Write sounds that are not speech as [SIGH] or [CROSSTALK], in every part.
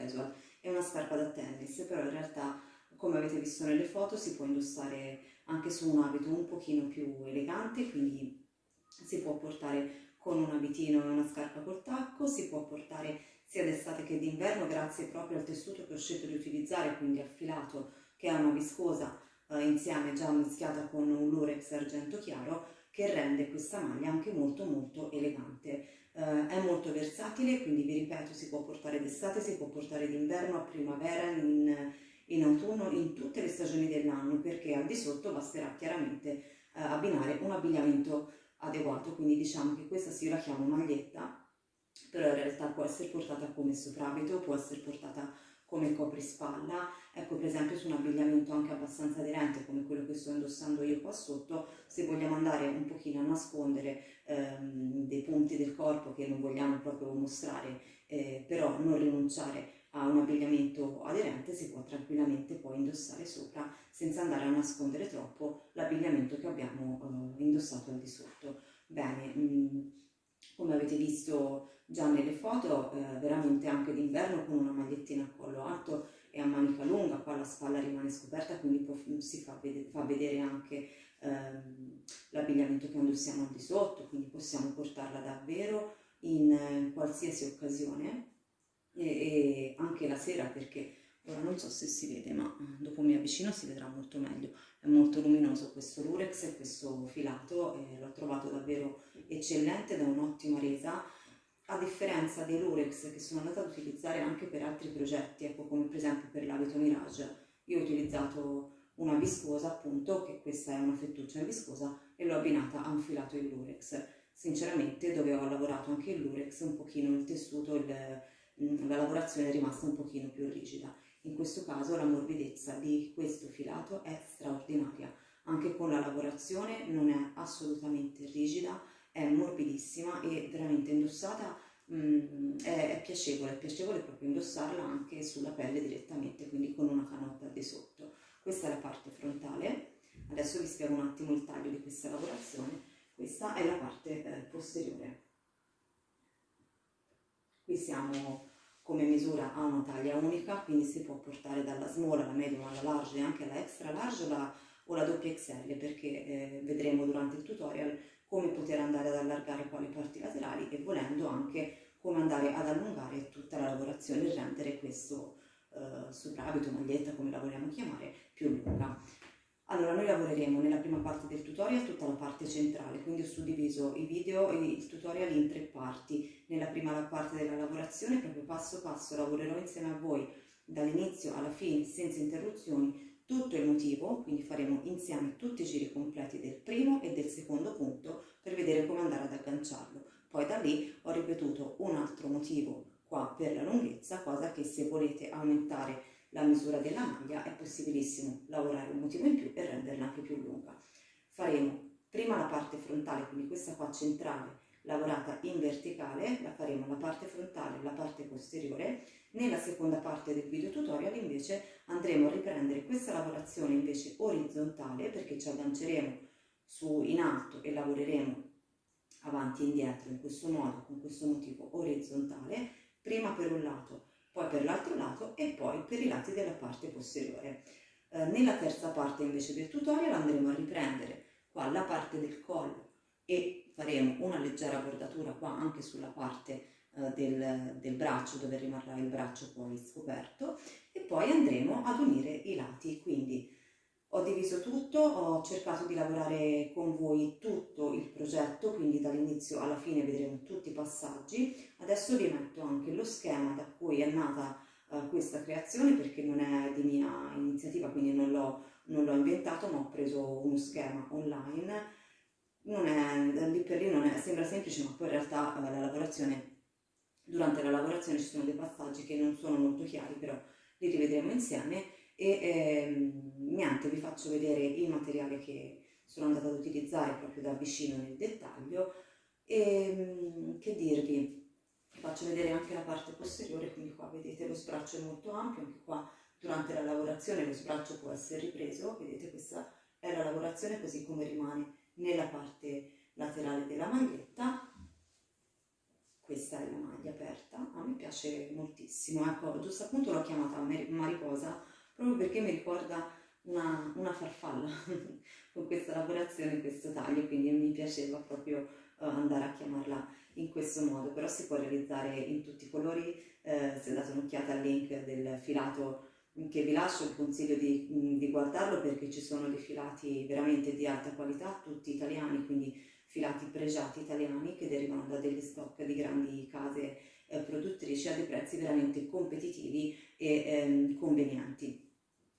casual e una scarpa da tennis, però in realtà come avete visto nelle foto si può indossare anche su un abito un pochino più elegante, quindi si può portare con un abitino e una scarpa col tacco, si può portare sia d'estate che d'inverno grazie proprio al tessuto che ho scelto di utilizzare, quindi affilato che ha una viscosa eh, insieme già mischiata con un lurex argento chiaro che rende questa maglia anche molto molto elegante. Eh, è molto versatile, quindi vi ripeto si può portare d'estate, si può portare d'inverno, a primavera, in, in, autunno, in tutte le stagioni dell'anno perché al di sotto basterà chiaramente eh, abbinare un abbigliamento adeguato, quindi diciamo che questa sì io la chiamo maglietta, però in realtà può essere portata come soprabito, può essere portata come coprispalla, ecco per esempio su un abbigliamento anche abbastanza aderente come quello che sto indossando io qua sotto, se vogliamo andare un pochino a nascondere ehm, dei punti del corpo che non vogliamo proprio mostrare, eh, però non rinunciare a un abbigliamento aderente si può tranquillamente poi indossare sopra senza andare a nascondere troppo l'abbigliamento che abbiamo eh, indossato al di sotto. Bene, mh, mm, come avete visto già nelle foto, eh, veramente anche d'inverno con una magliettina a collo alto e a manica lunga, qua la spalla rimane scoperta, quindi si fa, vedere, fa vedere anche ehm, l'abbigliamento che indossiamo al di sotto, quindi possiamo portarla davvero in eh, qualsiasi occasione. E, e anche la sera perché ora non so se si vede ma mm, dopo mi avvicino si vedrà molto meglio. È molto luminoso questo lurex e questo filato eh, l'ho trovato davvero eccellente da un'ottima resa. A differenza dei lurex che sono andata ad utilizzare anche per altri progetti ecco come per esempio per l'abito Mirage. Io ho utilizzato una viscosa appunto che questa è una fettuccia viscosa e l'ho abbinata a un filato in lurex. Sinceramente dove ho lavorato anche il lurex un pochino il tessuto il, mm, la lavorazione è rimasta un pochino più rigida in questo caso la morbidezza di questo filato è straordinaria, anche con la lavorazione non è assolutamente rigida, è morbidissima e veramente indossata mh, mm, è, è, piacevole, è piacevole proprio indossarla anche sulla pelle direttamente, quindi con una canotta di sotto. Questa è la parte frontale, adesso vi spiego un attimo il taglio di questa lavorazione, questa è la parte eh, posteriore. Qui siamo come misura ha una taglia unica, quindi si può portare dalla small alla medium alla large e anche alla extra large la, o la doppia XL perché eh, vedremo durante il tutorial come poter andare ad allargare quali parti laterali e volendo anche come andare ad allungare tutta la lavorazione e rendere questo eh, soprabito, maglietta come la vogliamo chiamare, più lunga. Allora, noi lavoreremo nella prima parte del tutorial tutta la parte centrale, quindi ho suddiviso i video e il tutorial in tre parti. Nella prima parte della lavorazione, proprio passo passo, lavorerò insieme a voi dall'inizio alla fine, senza interruzioni, tutto il motivo, quindi faremo insieme tutti i giri completi del primo e del secondo punto per vedere come andare ad agganciarlo. Poi da lì ho ripetuto un altro motivo qua per la lunghezza, cosa che se volete aumentare la misura della maglia è possibilissimo lavorare un motivo in più e renderla anche più lunga. Faremo prima la parte frontale, quindi questa qua centrale, lavorata in verticale, la faremo la parte frontale e la parte posteriore. Nella seconda parte del video tutorial invece andremo a riprendere questa lavorazione invece orizzontale perché ci agganceremo su in alto e lavoreremo avanti e indietro in questo modo, con questo motivo orizzontale, prima per un lato poi per l'altro lato e poi per i lati della parte posteriore. Eh, nella terza parte invece del tutorial andremo a riprendere qua la parte del collo e faremo una leggera bordatura qua anche sulla parte eh, del, del braccio dove rimarrà il braccio poi scoperto e poi andremo ad unire i lati, quindi ho diviso tutto, ho cercato di lavorare con voi tutto il progetto, quindi dall'inizio alla fine vedremo tutti i passaggi. Adesso vi metto anche lo schema da cui è nata uh, questa creazione perché non è di mia iniziativa, quindi non l'ho inventato, ma ho preso uno schema online. Non è, lì per lì non è, sembra semplice, ma poi in realtà uh, la lavorazione, durante la lavorazione ci sono dei passaggi che non sono molto chiari, però li rivedremo insieme e ehm, niente, vi faccio vedere il materiale che sono andata ad utilizzare proprio da vicino nel dettaglio. E ehm, che dirvi, vi faccio vedere anche la parte posteriore, quindi qua vedete lo sbraccio è molto ampio, anche qua durante la lavorazione lo sbraccio può essere ripreso, vedete questa è la lavorazione così come rimane nella parte laterale della maglietta. Questa è la maglia aperta, a me piace moltissimo, ecco, giusto appunto l'ho chiamata mariposa proprio perché mi ricorda una, una farfalla [LAUGHS] con questa lavorazione, questo taglio, quindi mi piaceva proprio uh, andare a chiamarla in questo modo, però si può realizzare in tutti i colori, eh, se date un'occhiata al link del filato che vi lascio, vi consiglio di, di guardarlo perché ci sono dei filati veramente di alta qualità, tutti italiani, quindi filati pregiati italiani che derivano da degli stock di grandi case eh, produttrici a dei prezzi veramente competitivi e ehm, convenienti.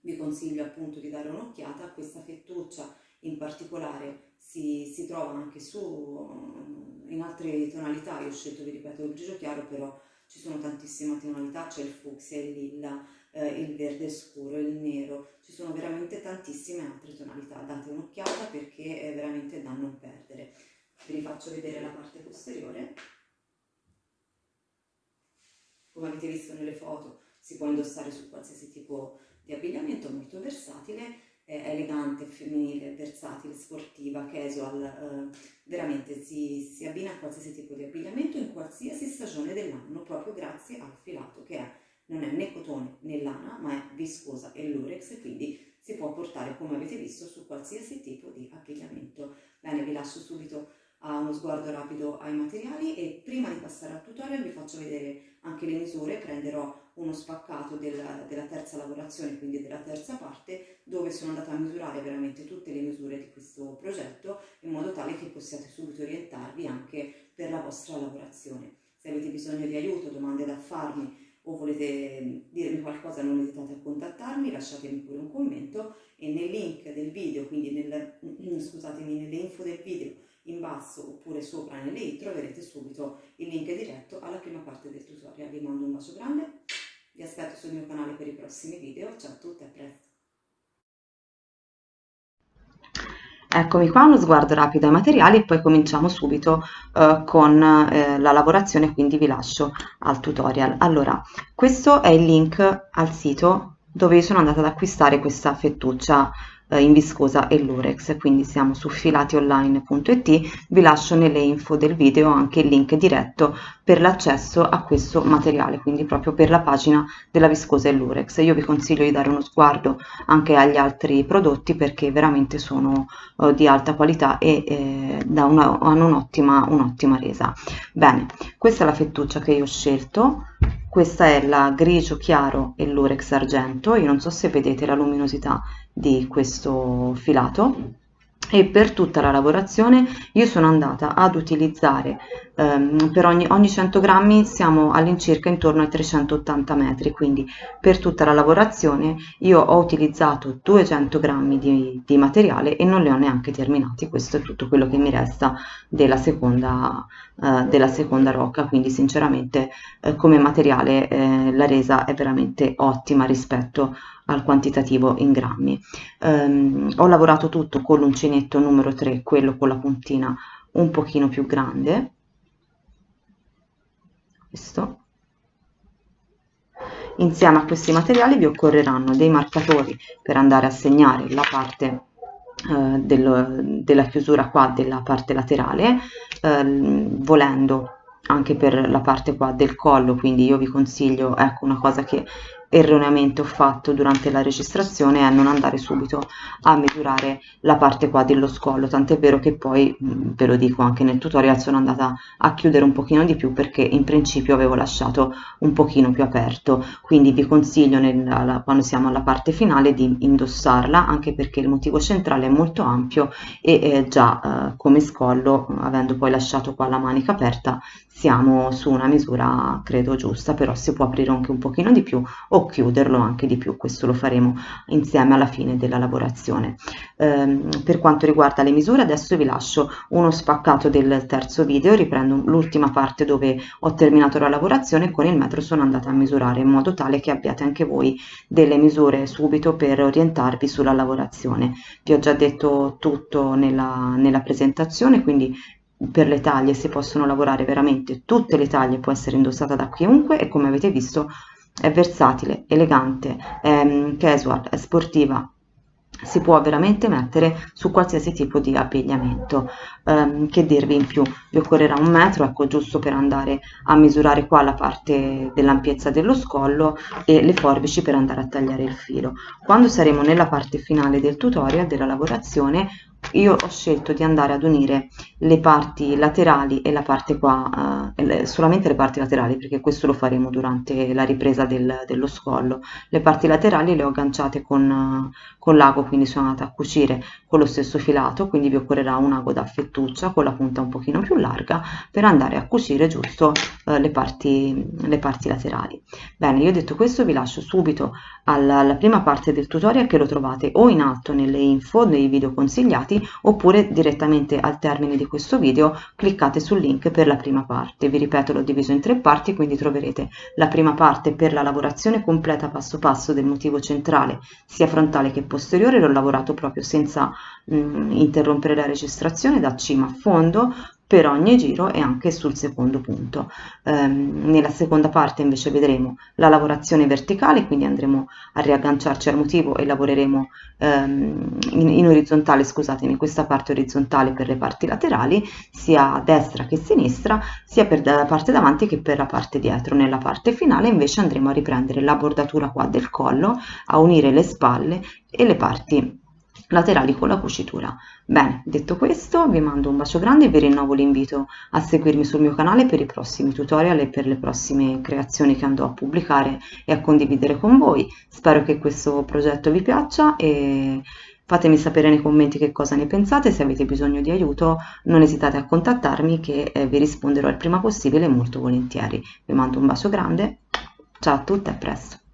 Vi consiglio appunto di dare un'occhiata, questa fettuccia in particolare si, si trova anche su in altre tonalità, io ho scelto vi ripeto il grigio chiaro però ci sono tantissime tonalità, c'è il fucsia, il lilla, eh, il verde scuro, il nero, ci sono veramente tantissime altre tonalità, date un'occhiata perché è veramente da non perdere. Vi rifaccio vedere la parte posteriore. Come avete visto nelle foto si può indossare su qualsiasi tipo di abbigliamento, molto versatile, elegante, femminile, versatile, sportiva, casual, eh, veramente si, si abbina a qualsiasi tipo di abbigliamento in qualsiasi stagione dell'anno proprio grazie al filato che è non è né cotone né lana ma è viscosa e lurex quindi si può portare come avete visto su qualsiasi tipo di abbigliamento. Bene, vi lascio subito a uno sguardo rapido ai materiali e prima di passare al tutorial vi faccio vedere anche le misure, prenderò uno spaccato della, della terza lavorazione, quindi della terza parte, dove sono andata a misurare veramente tutte le misure di questo progetto in modo tale che possiate subito orientarvi anche per la vostra lavorazione. Se avete bisogno di aiuto, domande da farmi o volete dirmi qualcosa non esitate a contattarmi, lasciatemi pure un commento e nel link del video, quindi nel, scusatemi, nelle info del video in basso oppure sopra nelle i troverete subito il link diretto alla prima parte del tutorial. Vi mando un bacio grande, vi aspetto sul mio canale per i prossimi video, ciao a tutti, a presto! Eccomi qua, uno sguardo rapido ai materiali e poi cominciamo subito eh, con eh, la lavorazione, quindi vi lascio al tutorial. Allora, questo è il link al sito dove sono andata ad acquistare questa fettuccia eh, in viscosa e lurex quindi siamo su filationline.it vi lascio nelle info del video anche il link diretto per l'accesso a questo materiale quindi proprio per la pagina della viscosa e lurex. Io vi consiglio di dare uno sguardo anche agli altri prodotti perché veramente sono eh, di alta qualità e eh, una, hanno un'ottima un'ottima resa. Bene questa è la fettuccia che io ho scelto. Questa è la grigio chiaro e l'urex argento. Io non so se vedete la luminosità di questo filato e per tutta la lavorazione io sono andata ad utilizzare ehm, per ogni, ogni 100 grammi siamo all'incirca intorno ai 380 metri quindi per tutta la lavorazione io ho utilizzato 200 grammi di, di materiale e non le ho neanche terminati. Questo è tutto quello che mi resta della seconda, eh, della seconda rocca. Quindi sinceramente eh, come materiale eh, la resa è veramente ottima rispetto al quantitativo in grammi. Um, ho lavorato tutto con l'uncinetto numero 3, quello con la puntina un pochino più grande, questo. Insieme a questi materiali vi occorreranno dei marcatori per andare a segnare la parte eh, del, della chiusura qua della parte laterale, eh, volendo anche per la parte qua del collo, quindi io vi consiglio, ecco una cosa che erroneamente ho fatto durante la registrazione è non andare subito a misurare la parte qua dello scollo. Tant'è vero che poi ve lo dico anche nel tutorial sono andata a chiudere un pochino di più perché in principio avevo lasciato un pochino più aperto. Quindi vi consiglio nella, quando siamo alla parte finale di indossarla anche perché il motivo centrale è molto ampio e eh, già eh, come scollo avendo poi lasciato qua la manica aperta siamo su una misura credo giusta però si può aprire anche un pochino di più o chiuderlo anche di più questo lo faremo insieme alla fine della lavorazione. Ehm, per quanto riguarda le misure adesso vi lascio uno spaccato del terzo video riprendo l'ultima parte dove ho terminato la lavorazione e con il metro sono andata a misurare in modo tale che abbiate anche voi delle misure subito per orientarvi sulla lavorazione. Vi ho già detto tutto nella, nella presentazione quindi per le taglie si possono lavorare veramente tutte le taglie può essere indossata da chiunque e come avete visto è versatile, elegante, è casual, è sportiva, si può veramente mettere su qualsiasi tipo di abbigliamento. Um, che dirvi in più? Vi occorrerà un metro ecco giusto per andare a misurare qua la parte dell'ampiezza dello scollo e le forbici per andare a tagliare il filo. Quando saremo nella parte finale del tutorial della lavorazione io ho scelto di andare ad unire le parti laterali e la parte qua, eh, solamente le parti laterali perché questo lo faremo durante la ripresa del, dello scollo, le parti laterali le ho agganciate con, con l'ago quindi sono andata a cucire con lo stesso filato quindi vi occorrerà un ago da fettuccia con la punta un pochino più larga per andare a cucire giusto eh, le, parti, le parti laterali. Bene, io detto questo vi lascio subito alla, alla prima parte del tutorial che lo trovate o in alto nelle info, nei video consigliati oppure direttamente al termine di questo video cliccate sul link per la prima parte. Vi ripeto l'ho diviso in tre parti quindi troverete la prima parte per la lavorazione completa passo passo del motivo centrale sia frontale che posteriore, l'ho lavorato proprio senza mh, mm, interrompere la registrazione da cima a fondo per ogni giro e anche sul secondo punto. Um, nella seconda parte invece vedremo la lavorazione verticale, quindi andremo a riagganciarci al motivo e lavoreremo um, in, in, orizzontale, scusatemi, questa parte orizzontale per le parti laterali, sia a destra che a sinistra, sia per la parte davanti che per la parte dietro. Nella parte finale invece andremo a riprendere la bordatura qua del collo, a unire le spalle e le parti laterali con la cucitura. Bene, detto questo vi mando un bacio grande e vi rinnovo l'invito a seguirmi sul mio canale per i prossimi tutorial e per le prossime creazioni che andrò a pubblicare e a condividere con voi. Spero che questo progetto vi piaccia e fatemi sapere nei commenti che cosa ne pensate, se avete bisogno di aiuto non esitate a contattarmi che eh, vi risponderò il prima possibile molto volentieri. Vi mando un bacio grande, ciao a tutte e a presto!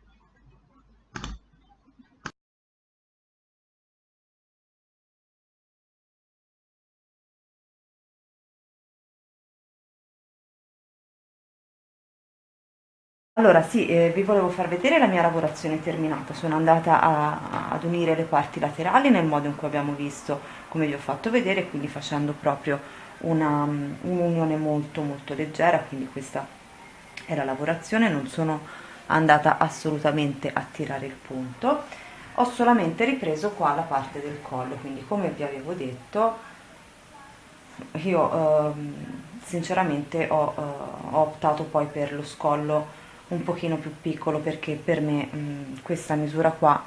Allora sì, eh, vi volevo far vedere la mia lavorazione terminata, sono andata a, ad unire le parti laterali nel modo in cui abbiamo visto, come vi ho fatto vedere, quindi facendo proprio un'unione molto molto leggera, quindi questa è la lavorazione, non sono andata assolutamente a tirare il punto, ho solamente ripreso qua la parte del collo, quindi come vi avevo detto, io eh, sinceramente ho, eh, ho optato poi per lo scollo un pochino più piccolo perché per me mh, questa misura qua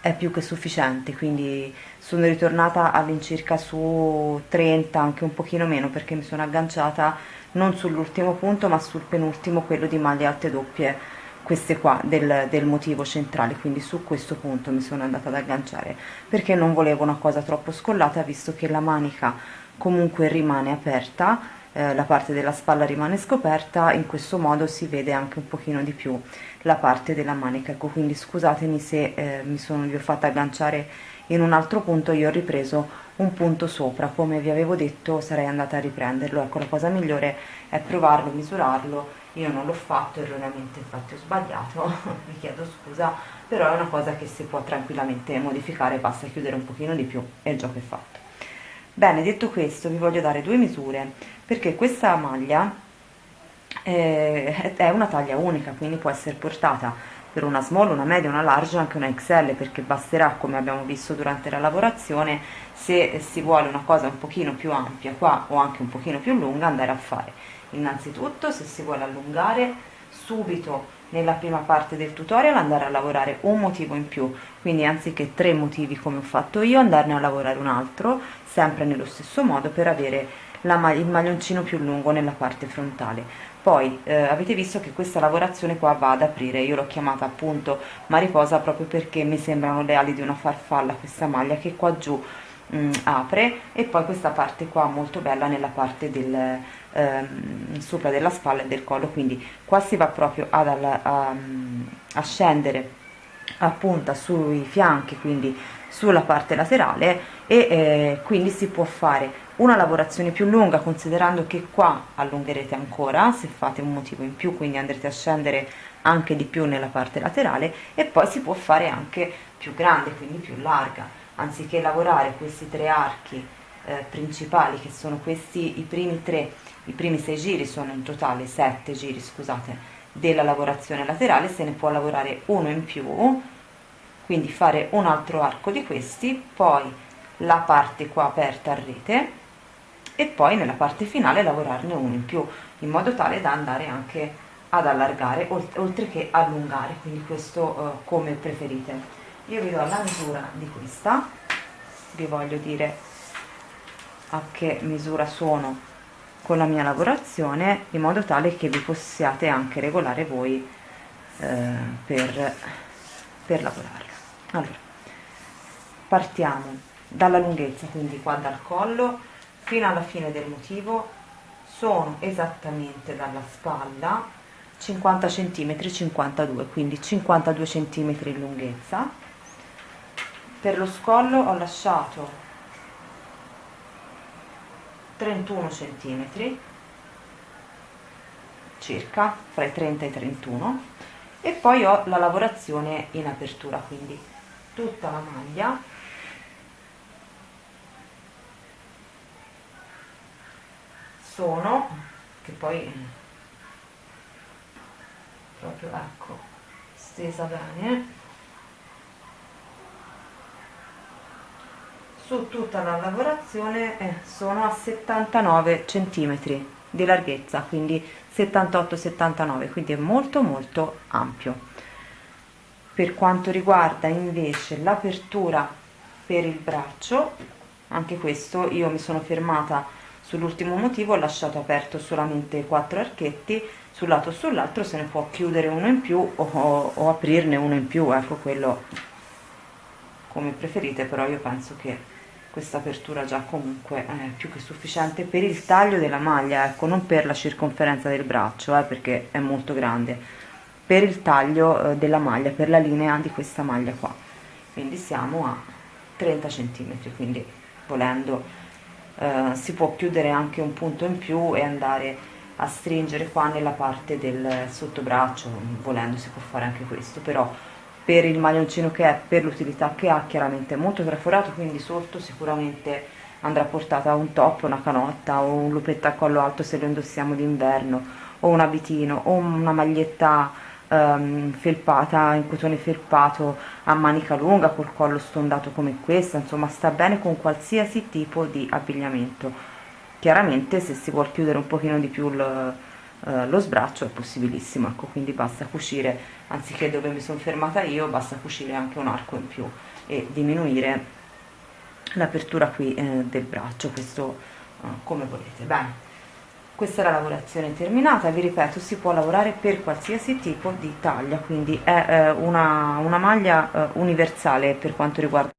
è più che sufficiente quindi sono ritornata all'incirca su 30 anche un pochino meno perché mi sono agganciata non sull'ultimo punto ma sul penultimo quello di maglie alte doppie queste qua del, del motivo centrale. Quindi su questo punto mi sono andata ad agganciare perché non volevo una cosa troppo scollata visto che la manica comunque rimane aperta eh, la parte della spalla rimane scoperta in questo modo si vede anche un pochino di più la parte della manica. Ecco quindi scusatemi se eh, mi sono vi ho fatta agganciare in un altro punto io ho ripreso un punto sopra. Come vi avevo detto sarei andata a riprenderlo. Ecco la cosa migliore è provarlo misurarlo. Io non l'ho fatto erroneamente infatti ho sbagliato. [LAUGHS] Mi chiedo scusa però è una cosa che si può tranquillamente modificare basta chiudere un pochino di più e il gioco è fatto bene detto questo vi voglio dare due misure perché questa maglia eh, è una taglia unica quindi può essere portata per una small, una media, una large anche una XL perché basterà come abbiamo visto durante la lavorazione se si vuole una cosa un pochino più ampia qua o anche un pochino più lunga andare a fare. Innanzitutto se si vuole allungare subito nella prima parte del tutorial andare a lavorare un motivo in più. Quindi anziché tre motivi come ho fatto io andarne a lavorare un altro sempre nello stesso modo per avere la, il maglioncino più lungo nella parte frontale. Poi eh, avete visto che questa lavorazione qua va ad aprire. Io l'ho chiamata appunto mariposa proprio perché mi sembrano le ali di una farfalla questa maglia che qua giù mh, mm, apre. E poi questa parte qua molto bella nella parte del ehm, sopra della spalla e del collo. Quindi qua si va proprio ad, a, a, a scendere a punta sui fianchi quindi sulla parte laterale e eh, quindi si può fare una lavorazione più lunga considerando che qua allungherete ancora se fate un motivo in più quindi andrete a scendere anche di più nella parte laterale e poi si può fare anche più grande quindi più larga. Anziché lavorare questi tre archi eh, principali che sono questi i primi tre i primi sei giri sono in totale sette giri scusate della lavorazione laterale se ne può lavorare uno in più quindi fare un altro arco di questi poi la parte qua aperta a rete e poi nella parte finale lavorarne uno in più in modo tale da andare anche ad allargare oltre che allungare quindi questo eh, come preferite. Io vi do la misura di questa vi voglio dire a che misura sono con la mia lavorazione in modo tale che vi possiate anche regolare voi eh, per, per lavorarlo allora partiamo dalla lunghezza quindi qua dal collo fino alla fine del motivo. Sono esattamente dalla spalla 50 cm 52 quindi 52 cm in lunghezza. Per lo scollo ho lasciato 31 cm circa fra i 30 e i 31 e poi ho la lavorazione in apertura quindi tutta la maglia. Sono che poi proprio ecco stesa bene su tutta la lavorazione eh, sono a 79 centimetri di larghezza quindi 78 79 quindi è molto molto ampio. Per quanto riguarda invece l'apertura per il braccio anche questo io mi sono fermata sull'ultimo motivo ho lasciato aperto solamente quattro archetti sul lato sull'altro se ne può chiudere uno in più o, o aprirne uno in più ecco quello come preferite però io penso che questa apertura già comunque è più che sufficiente per il taglio della maglia ecco non per la circonferenza del braccio eh, perché è molto grande per il taglio eh, della maglia per la linea di questa maglia qua. Quindi siamo a 30 centimetri quindi volendo eh, si può chiudere anche un punto in più e andare a stringere qua nella parte del sottobraccio volendo si può fare anche questo però per il maglioncino che è, per l'utilità che ha, chiaramente molto traforato, quindi sotto sicuramente andrà portata un top, una canotta o un lupetto a collo alto se lo indossiamo d'inverno o un abitino o una maglietta um, felpata in cotone felpato a manica lunga col collo stondato come questa, insomma sta bene con qualsiasi tipo di abbigliamento. Chiaramente se si vuole chiudere un pochino di più il eh, lo sbraccio è possibilissimo ecco quindi basta cucire anziché dove mi sono fermata io basta cucire anche un arco in più e diminuire l'apertura qui eh, del braccio questo eh, come volete. Bene questa è la lavorazione terminata vi ripeto si può lavorare per qualsiasi tipo di taglia quindi è eh, una, una maglia eh, universale per quanto riguarda